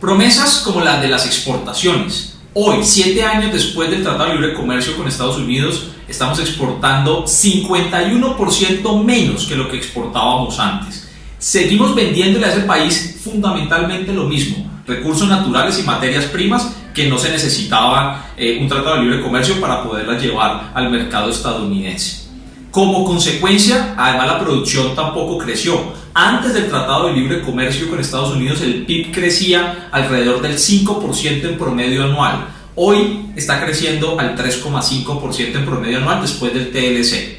Promesas como las de las exportaciones. Hoy, siete años después del Tratado de Libre Comercio con Estados Unidos, estamos exportando 51% menos que lo que exportábamos antes. Seguimos vendiéndole a ese país fundamentalmente lo mismo, recursos naturales y materias primas que no se necesitaba eh, un tratado de libre comercio para poderlas llevar al mercado estadounidense. Como consecuencia, además la producción tampoco creció. Antes del Tratado de Libre Comercio con Estados Unidos, el PIB crecía alrededor del 5% en promedio anual. Hoy está creciendo al 3,5% en promedio anual después del TLC.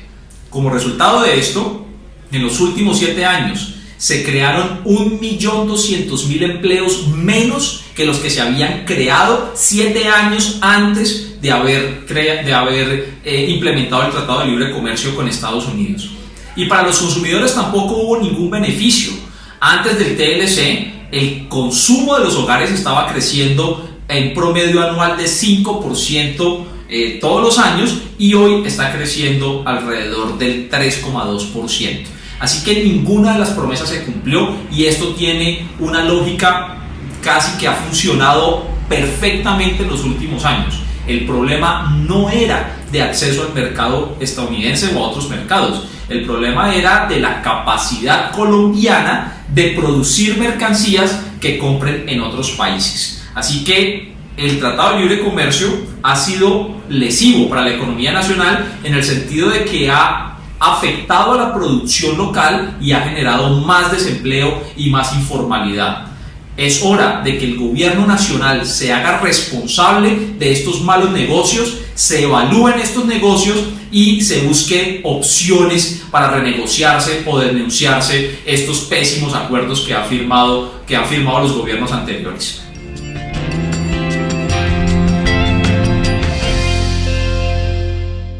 Como resultado de esto, en los últimos 7 años se crearon 1.200.000 empleos menos que los que se habían creado 7 años antes de haber, de haber eh, implementado el Tratado de Libre Comercio con Estados Unidos. Y para los consumidores tampoco hubo ningún beneficio. Antes del TLC, el consumo de los hogares estaba creciendo en promedio anual de 5% eh, todos los años y hoy está creciendo alrededor del 3,2%. Así que ninguna de las promesas se cumplió y esto tiene una lógica casi que ha funcionado perfectamente en los últimos años. El problema no era de acceso al mercado estadounidense o a otros mercados. El problema era de la capacidad colombiana de producir mercancías que compren en otros países. Así que el Tratado de Libre Comercio ha sido lesivo para la economía nacional en el sentido de que ha afectado a la producción local y ha generado más desempleo y más informalidad. Es hora de que el gobierno nacional se haga responsable de estos malos negocios, se evalúen estos negocios y se busquen opciones para renegociarse o denunciarse estos pésimos acuerdos que, ha firmado, que han firmado los gobiernos anteriores.